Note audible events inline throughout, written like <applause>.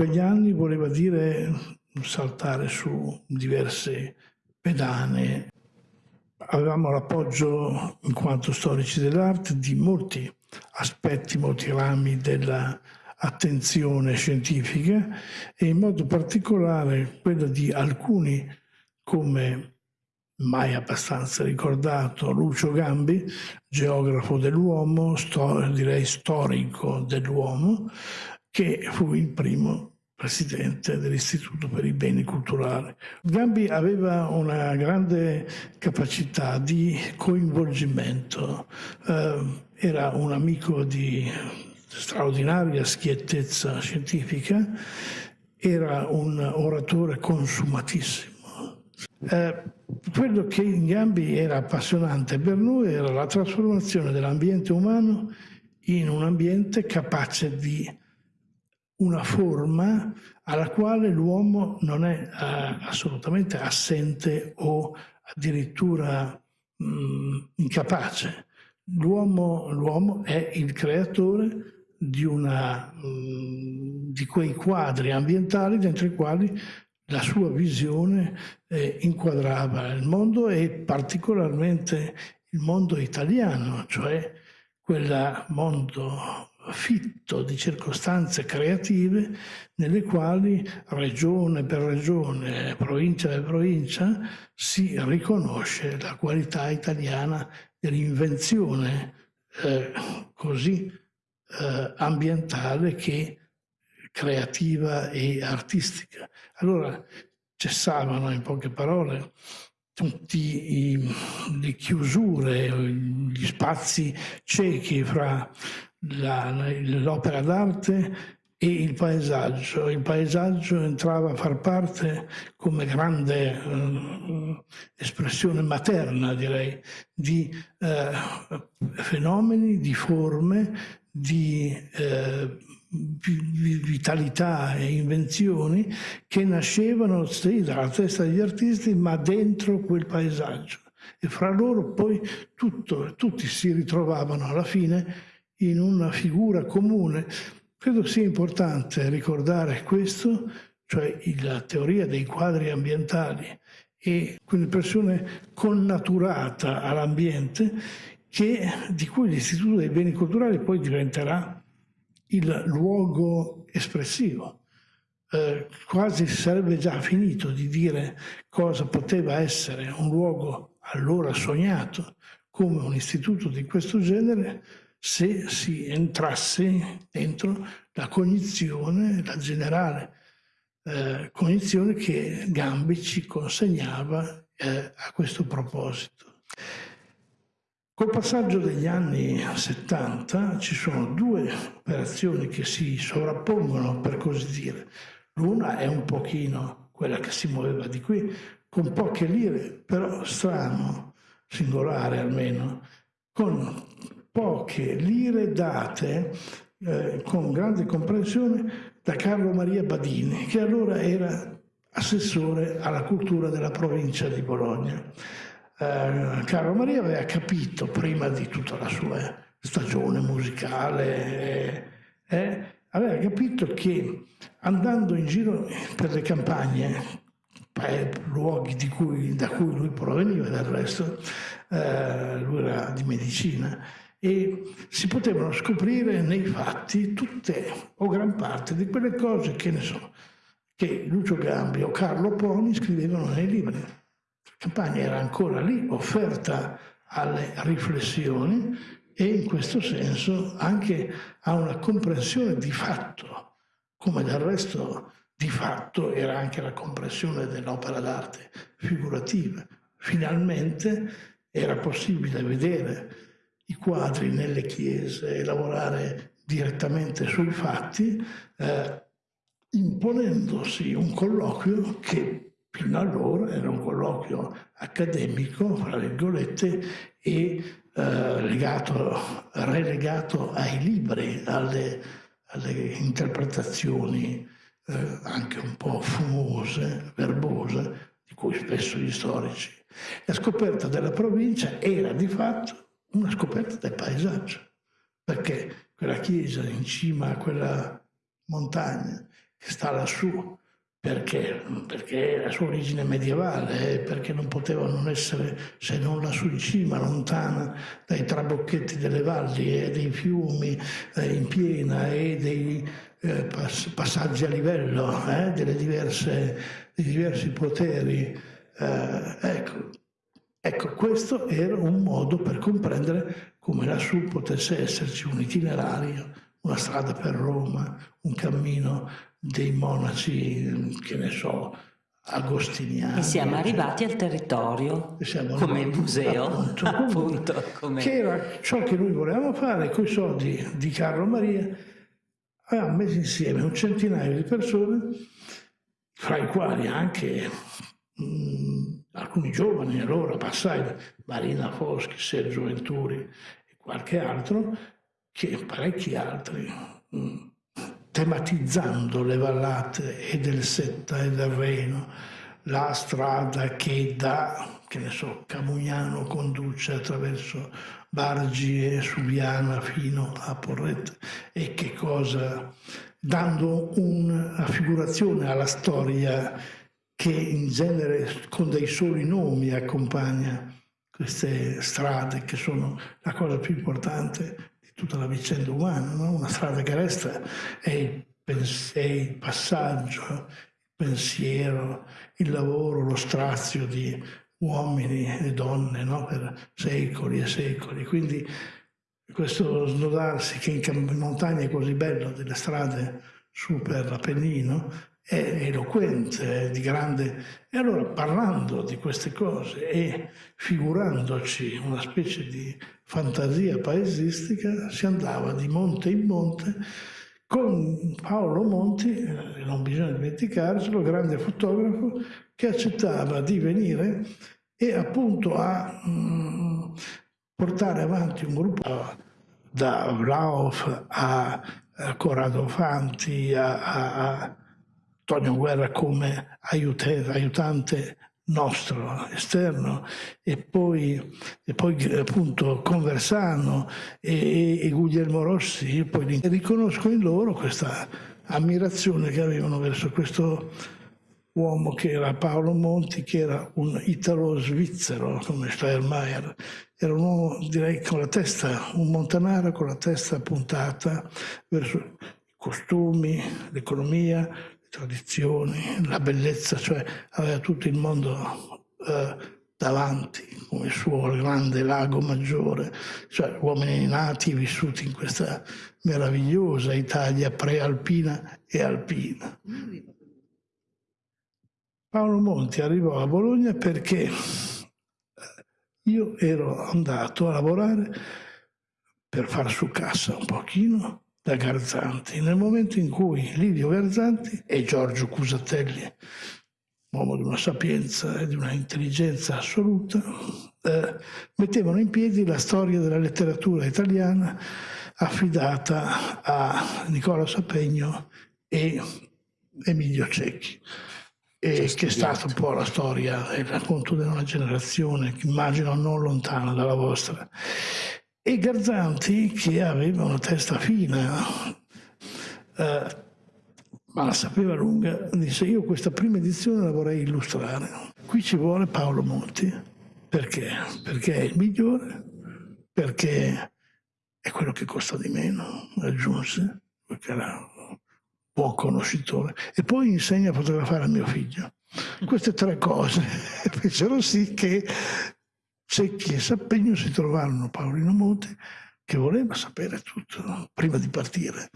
quegli anni voleva dire saltare su diverse pedane. Avevamo l'appoggio, in quanto storici dell'arte, di molti aspetti, molti rami dell'attenzione scientifica e in modo particolare quella di alcuni come mai abbastanza ricordato, Lucio Gambi, geografo dell'uomo, direi storico dell'uomo, che fu il primo presidente dell'Istituto per i beni culturali. Gambi aveva una grande capacità di coinvolgimento, eh, era un amico di straordinaria schiettezza scientifica, era un oratore consumatissimo. Eh, quello che in Gambi era appassionante per noi era la trasformazione dell'ambiente umano in un ambiente capace di una forma alla quale l'uomo non è uh, assolutamente assente o addirittura mh, incapace. L'uomo è il creatore di, una, mh, di quei quadri ambientali dentro i quali la sua visione eh, inquadrava il mondo e particolarmente il mondo italiano, cioè quel mondo fitto di circostanze creative nelle quali regione per regione, provincia per provincia si riconosce la qualità italiana dell'invenzione eh, così eh, ambientale che creativa e artistica. Allora cessavano in poche parole tutte le chiusure, gli spazi ciechi fra l'opera d'arte e il paesaggio. Il paesaggio entrava a far parte come grande eh, espressione materna, direi, di eh, fenomeni, di forme, di eh, vitalità e invenzioni che nascevano sì, dalla testa degli artisti, ma dentro quel paesaggio. E fra loro poi tutto, tutti si ritrovavano alla fine in una figura comune. Credo sia importante ricordare questo, cioè la teoria dei quadri ambientali e quell'impressione connaturata all'ambiente di cui l'Istituto dei Beni Culturali poi diventerà il luogo espressivo. Eh, quasi sarebbe già finito di dire cosa poteva essere un luogo allora sognato come un istituto di questo genere se si entrasse dentro la cognizione, la generale eh, cognizione che Gambi ci consegnava eh, a questo proposito. Col passaggio degli anni 70 ci sono due operazioni che si sovrappongono, per così dire. L'una è un pochino quella che si muoveva di qui, con poche lire, però strano, singolare almeno, con poche lire date eh, con grande comprensione da Carlo Maria Badini, che allora era assessore alla cultura della provincia di Bologna. Eh, Carlo Maria aveva capito prima di tutta la sua stagione musicale, eh, aveva capito che andando in giro per le campagne, luoghi cui, da cui lui proveniva del resto, eh, lui era di medicina, e si potevano scoprire nei fatti tutte o gran parte di quelle cose che ne so, che Lucio Gambi o Carlo Poni scrivevano nei libri. La campagna era ancora lì, offerta alle riflessioni e in questo senso anche a una comprensione di fatto, come del resto di fatto era anche la comprensione dell'opera d'arte figurativa. Finalmente era possibile vedere i quadri nelle chiese e lavorare direttamente sui fatti, eh, imponendosi un colloquio che fino allora era un colloquio accademico, fra virgolette, e eh, legato, relegato ai libri, alle, alle interpretazioni eh, anche un po' fumose, verbose, di cui spesso gli storici. La scoperta della provincia era di fatto una scoperta del paesaggio, perché quella chiesa in cima a quella montagna che sta lassù perché? Perché la sua origine medievale, perché non poteva non essere se non lassù in cima, lontana dai trabocchetti delle valli e dei fiumi eh, in piena e dei eh, pass passaggi a livello eh, delle diverse, dei diversi poteri. Eh, ecco. Ecco, questo era un modo per comprendere come lassù potesse esserci un itinerario, una strada per Roma, un cammino dei monaci, che ne so, agostiniani. E siamo arrivati al territorio, come museo, appunto, appunto come... che era ciò che noi volevamo fare con i soldi di Carlo Maria. Avevamo messo insieme un centinaio di persone, fra i quali anche mh, mm, alcuni giovani, allora passai, Marina Foschi, Sergio Venturi e qualche altro, che parecchi altri. Mm, tematizzando le vallate e del Setta e del Reno, la strada che da, che ne so, Camugnano conduce attraverso Bargi e Subiana fino a Porretta e che cosa, dando una figurazione alla storia che in genere con dei soli nomi accompagna queste strade che sono la cosa più importante tutta la vicenda umana, no? una strada che resta è il, è il passaggio, il pensiero, il lavoro, lo strazio di uomini e donne no? per secoli e secoli. Quindi questo snodarsi che in montagna è così bello, delle strade su per Appennino, è eloquente, di grande... E allora parlando di queste cose e figurandoci una specie di fantasia paesistica, si andava di monte in monte con Paolo Monti, eh, non bisogna dimenticarcelo, grande fotografo, che accettava di venire e appunto a mh, mm, portare avanti un gruppo da Vlaof a, a Corrado Fanti a, a Antonio Guerra come aiutante nostro esterno e poi, e poi appunto Conversano e, e, Guglielmo Rossi, io poi riconosco in loro questa ammirazione che avevano verso questo uomo che era Paolo Monti, che era un italo-svizzero come Steyermeier, era un uomo direi con la testa, un montanaro con la testa puntata verso i costumi, l'economia, tradizioni, la bellezza, cioè aveva tutto il mondo eh, davanti come il suo grande lago maggiore, cioè uomini nati vissuti in questa meravigliosa Italia prealpina e alpina. Paolo Monti arrivò a Bologna perché io ero andato a lavorare per far su cassa un pochino da Garzanti. Nel momento in cui Livio Garzanti e Giorgio Cusatelli, uomo di una sapienza e di una intelligenza assoluta, eh, mettevano in piedi la storia della letteratura italiana affidata a Nicola Sapegno e Emilio Cecchi. E che è stata un po' la storia e il racconto di una generazione, immagino non lontana dalla vostra. E Garzanti, che aveva una testa fina, eh, ma la sapeva lunga, disse io questa prima edizione la vorrei illustrare. Qui ci vuole Paolo Monti. Perché? Perché è il migliore, perché è quello che costa di meno, aggiunse, perché era un buon conoscitore. E poi insegna a fotografare a mio figlio. Queste tre cose <laughs> fecero sì che Secchi e Sappegno si trovarono Paolino Monti che voleva sapere tutto prima di partire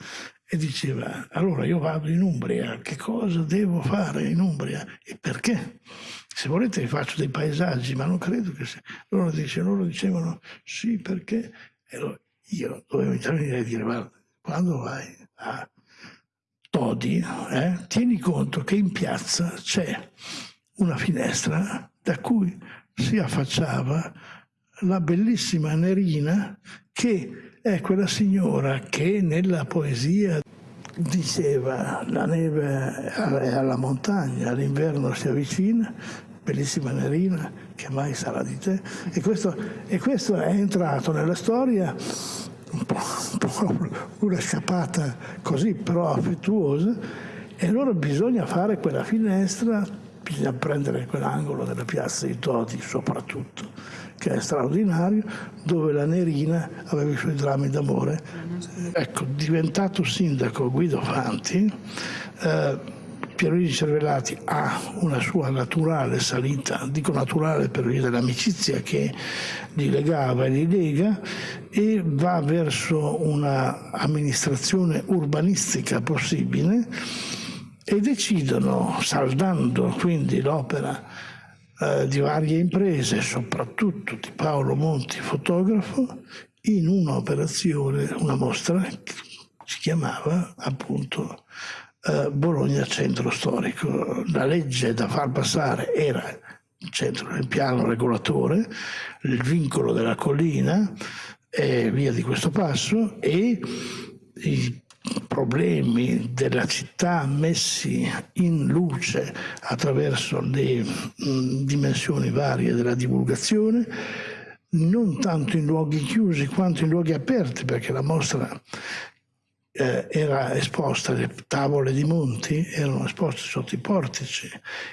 e diceva allora io vado in Umbria, che cosa devo fare in Umbria e perché? Se volete vi faccio dei paesaggi, ma non credo che sia. Loro, dice, loro dicevano sì perché e allora io dovevo intervenire e dire guarda, quando vai a Todi, eh, tieni conto che in piazza c'è una finestra da cui si affacciava la bellissima Nerina che è quella signora che nella poesia diceva la neve è alla montagna, l'inverno si avvicina, bellissima Nerina, che mai sarà di te. E questo, e questo è entrato nella storia un po', un po' una scappata così, però affettuosa, e allora bisogna fare quella finestra, bisogna prendere quell'angolo della piazza di Todi soprattutto, che è straordinario, dove la Nerina aveva i suoi drammi d'amore. Ecco, diventato sindaco Guido Fanti, eh, Pierluigi Cervellati ha una sua naturale salita, dico naturale per via dell'amicizia che li legava e li lega, e va verso un'amministrazione urbanistica possibile e decidono, saldando quindi l'opera eh, di varie imprese, soprattutto di Paolo Monti, fotografo, in un'operazione, una mostra che si chiamava appunto eh, Bologna centro storico. La legge da far passare era il centro del piano regolatore, il vincolo della collina e via di questo passo e i problemi della città messi in luce attraverso le mh, dimensioni varie della divulgazione non tanto in luoghi chiusi quanto in luoghi aperti perché la mostra eh, era esposta, le tavole di Monti erano esposte sotto i portici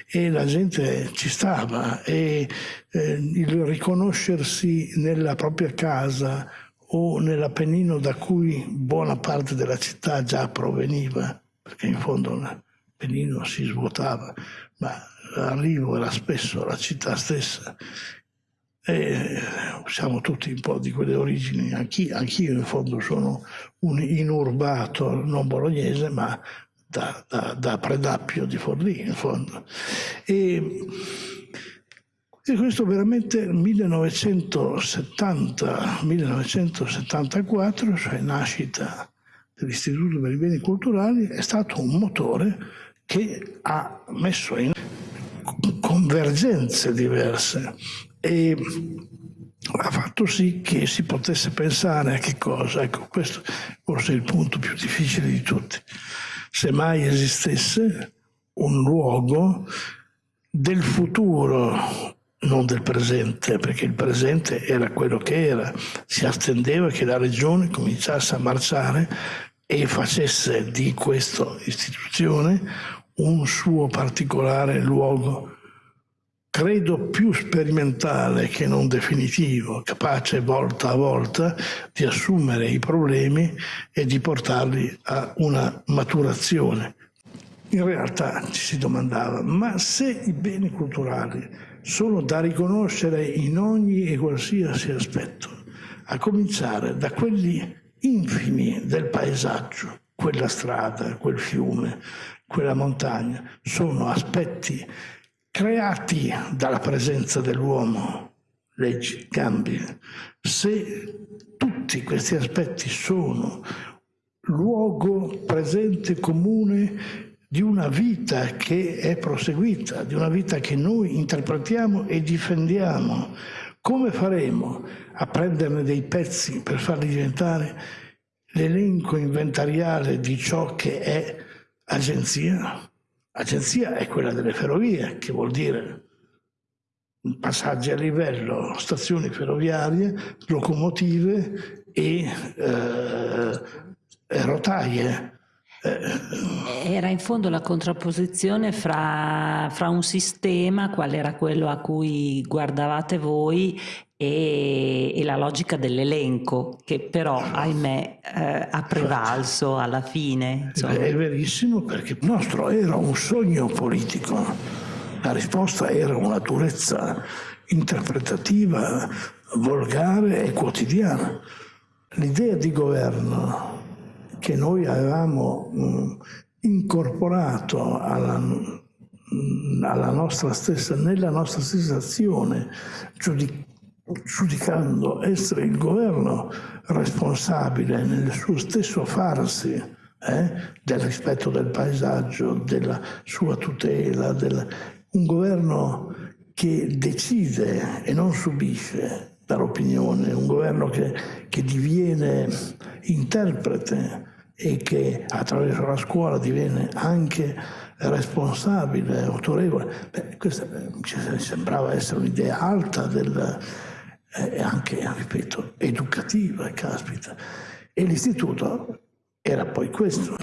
e la gente ci stava e eh, il riconoscersi nella propria casa o nell'Appennino da cui buona parte della città già proveniva, perché in fondo l'Appennino si svuotava, ma l'arrivo era spesso la città stessa e siamo tutti un po' di quelle origini, anch'io, anch'io in fondo sono un inurbato non bolognese, ma da, da, da Predappio di Forlì in fondo. E, e questo veramente nel 1970-1974, cioè nascita dell'Istituto per i Beni Culturali, è stato un motore che ha messo in convergenze diverse e ha fatto sì che si potesse pensare a che cosa, ecco questo forse è il punto più difficile di tutti, se mai esistesse un luogo del futuro, non del presente, perché il presente era quello che era, si attendeva che la regione cominciasse a marciare e facesse di questa istituzione un suo particolare luogo credo più sperimentale che non definitivo, capace volta a volta di assumere i problemi e di portarli a una maturazione. In realtà ci si domandava, ma se i beni culturali sono da riconoscere in ogni e qualsiasi aspetto, a cominciare da quelli infimi del paesaggio, quella strada, quel fiume, quella montagna, sono aspetti creati dalla presenza dell'uomo, leggi, cambi, se tutti questi aspetti sono luogo presente comune di una vita che è proseguita, di una vita che noi interpretiamo e difendiamo, come faremo a prenderne dei pezzi per farli diventare l'elenco inventariale di ciò che è agenzia? Agenzia è quella delle ferrovie, che vuol dire passaggi a livello, stazioni ferroviarie, locomotive e eh, rotaie. Eh, era in fondo la contrapposizione fra, fra, un sistema, qual era quello a cui guardavate voi, e, e la logica dell'elenco, che però, ahimè, eh, ha prevalso alla fine. Insomma. È verissimo perché il nostro era un sogno politico, la risposta era una durezza interpretativa, volgare e quotidiana. L'idea di governo che noi avevamo mh, incorporato alla, mh, alla nostra stessa, nella nostra stessa azione, giudic giudicando essere il governo responsabile nel suo stesso farsi eh, del rispetto del paesaggio, della sua tutela, del, un governo che decide e non subisce dall'opinione, un governo che, che diviene interprete e che attraverso la scuola diviene anche responsabile, autorevole. Beh, questa ci sembrava essere un'idea alta del, eh, anche, ripeto, educativa, caspita. E l'istituto era poi questo.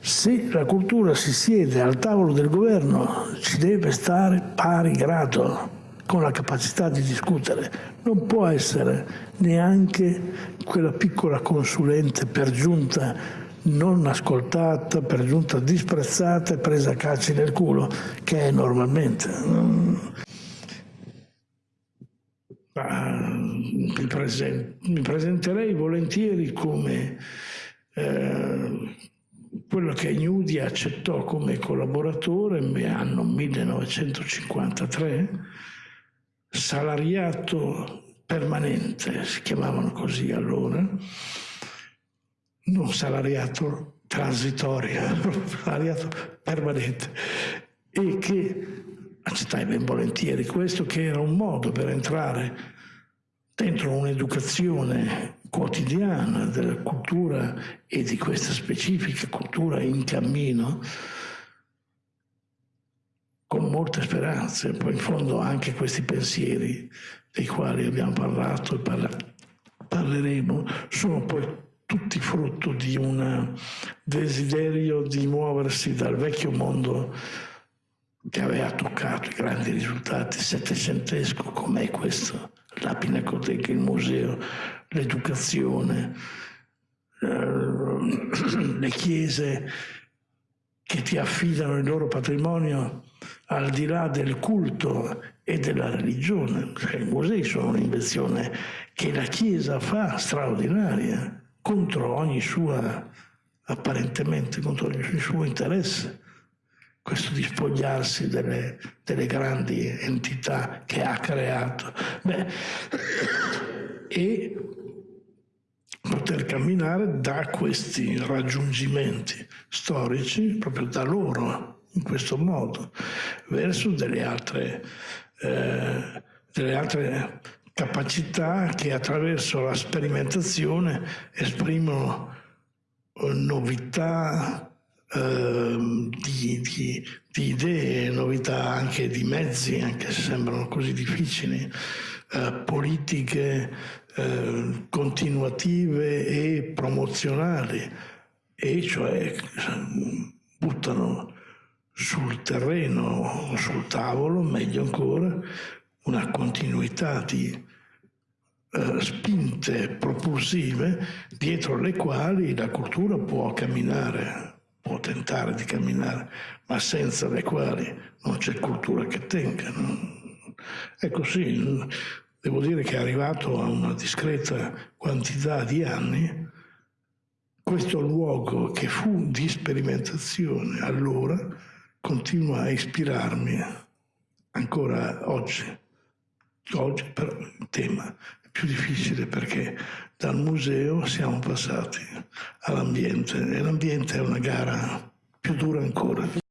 Se la cultura si siede al tavolo del governo, ci deve stare pari grado con la capacità di discutere. Non può essere neanche quella piccola consulente per giunta non ascoltata, per giunta disprezzata e presa a calci nel culo, che è normalmente. Mi, presen mi, presenterei volentieri come eh, quello che Gnudi accettò come collaboratore anno 1953 salariato permanente, si chiamavano così allora, non salariato transitorio, <laughs> salariato permanente, e che accettai ben volentieri questo che era un modo per entrare dentro un'educazione quotidiana della cultura e di questa specifica cultura in cammino con molte speranze, poi in fondo anche questi pensieri dei quali abbiamo parlato e parla parleremo sono poi tutti frutto di un desiderio di muoversi dal vecchio mondo che aveva toccato i grandi risultati settecentesco, com'è questo, la Pinacoteca, il museo, l'educazione, eh, <clears throat> le chiese che ti affidano il loro patrimonio al di là del culto e della religione. Cioè, I musei sono un'invenzione che la Chiesa fa straordinaria contro ogni sua, apparentemente, contro ogni suo interesse. Questo di spogliarsi delle, delle grandi entità che ha creato. Beh, <coughs> e poter camminare da questi raggiungimenti storici, proprio da loro, in questo modo, verso delle altre, eh, delle altre capacità che attraverso la sperimentazione esprimono eh, novità eh, di, di, di, idee, novità anche di mezzi, anche se sembrano così difficili, eh, politiche eh, continuative e promozionali, e cioè buttano sul terreno, sul tavolo, meglio ancora, una continuità di eh, spinte propulsive dietro le quali la cultura può camminare, può tentare di camminare, ma senza le quali non c'è cultura che tenga. No? Ecco sì, devo dire che è arrivato a una discreta quantità di anni questo luogo che fu di sperimentazione allora continua a ispirarmi ancora oggi. Oggi però il tema è più difficile perché dal museo siamo passati all'ambiente e l'ambiente è una gara più dura ancora.